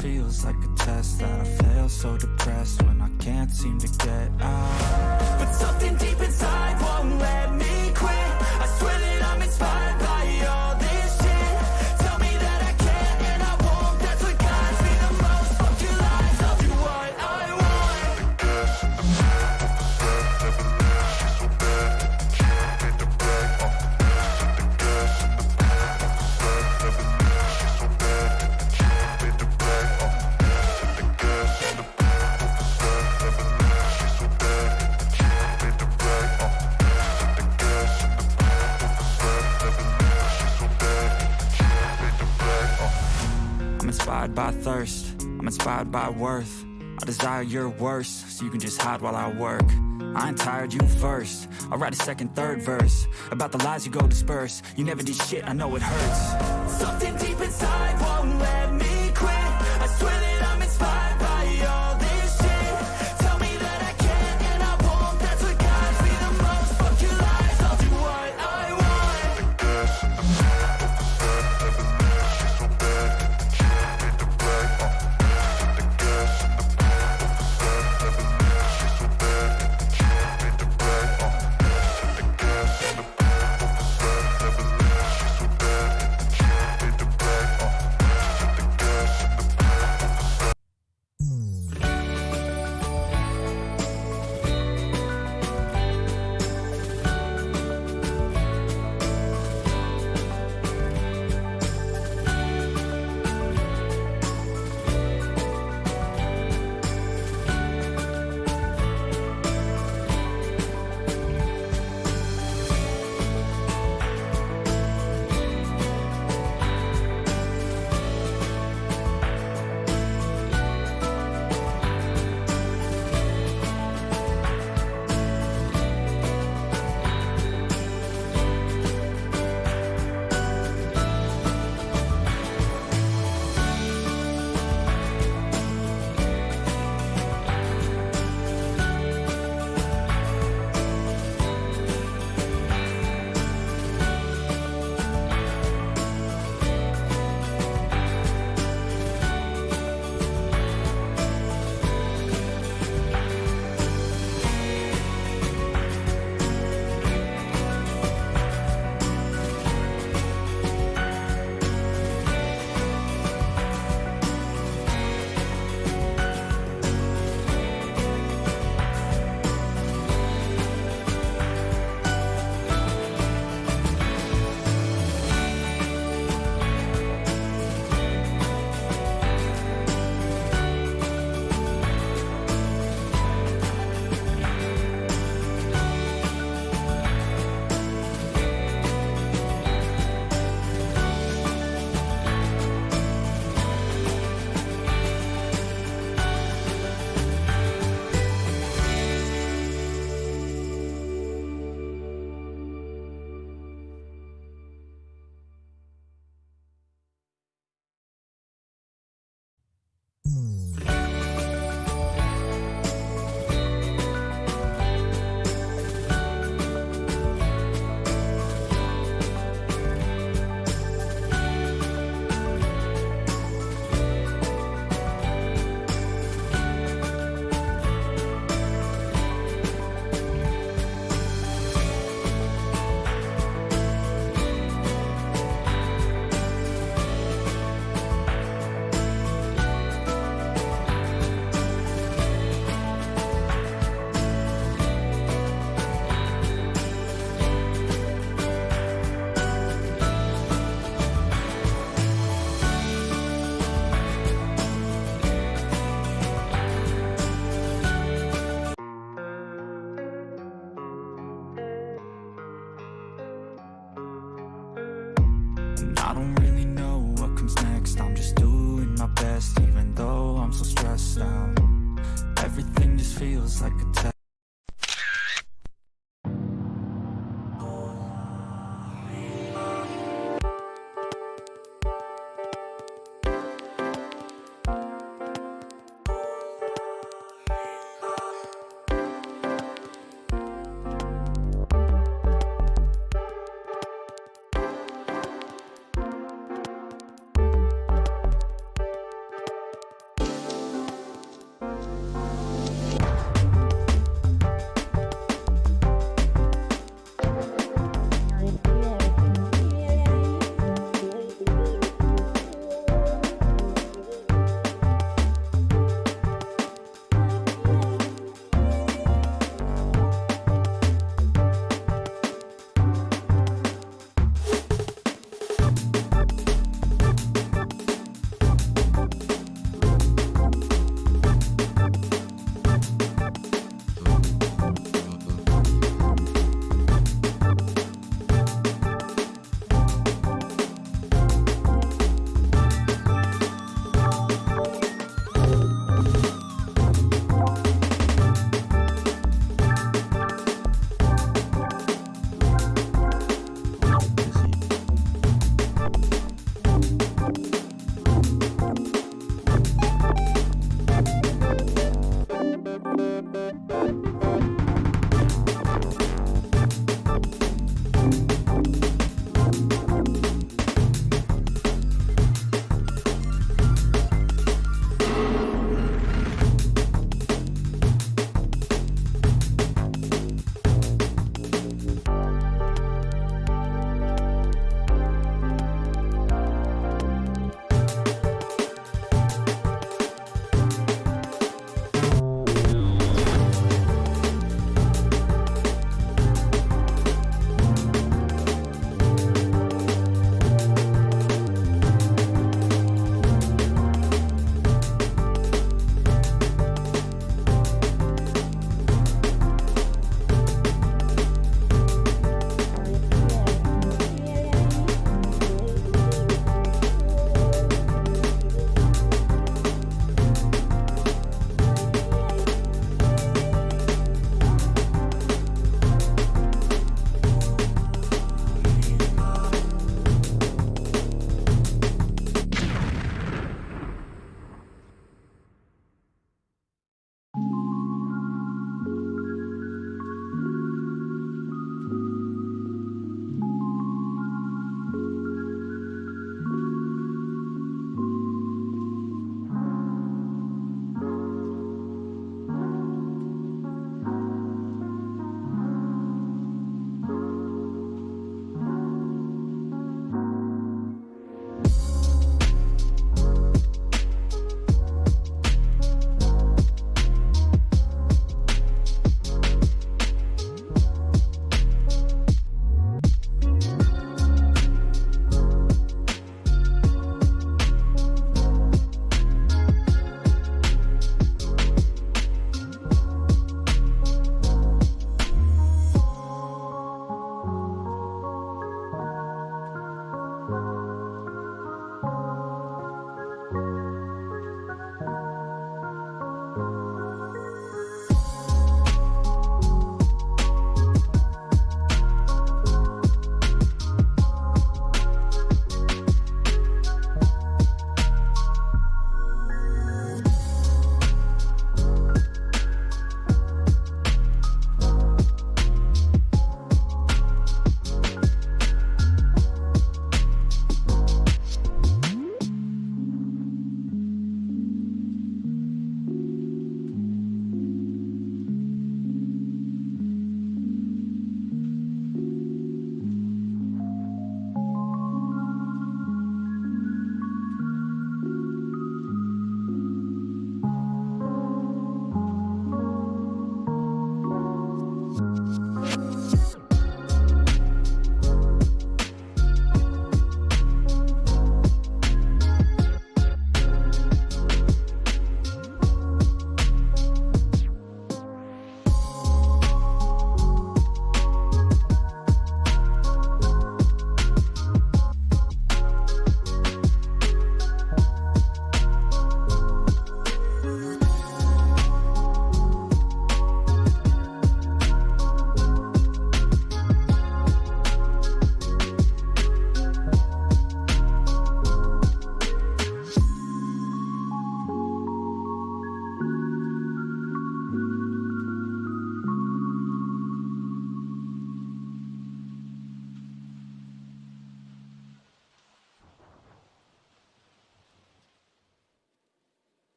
feels like a test that I fail so depressed when I can't seem to get out. But something deep inside won't let by thirst, I'm inspired by worth. I desire your worst, so you can just hide while I work. I ain't tired, you first. I'll write a second, third verse About the lies you go disperse. You never did shit, I know it hurts. Something deep inside won't let even though I'm so stressed out. Everything just feels like a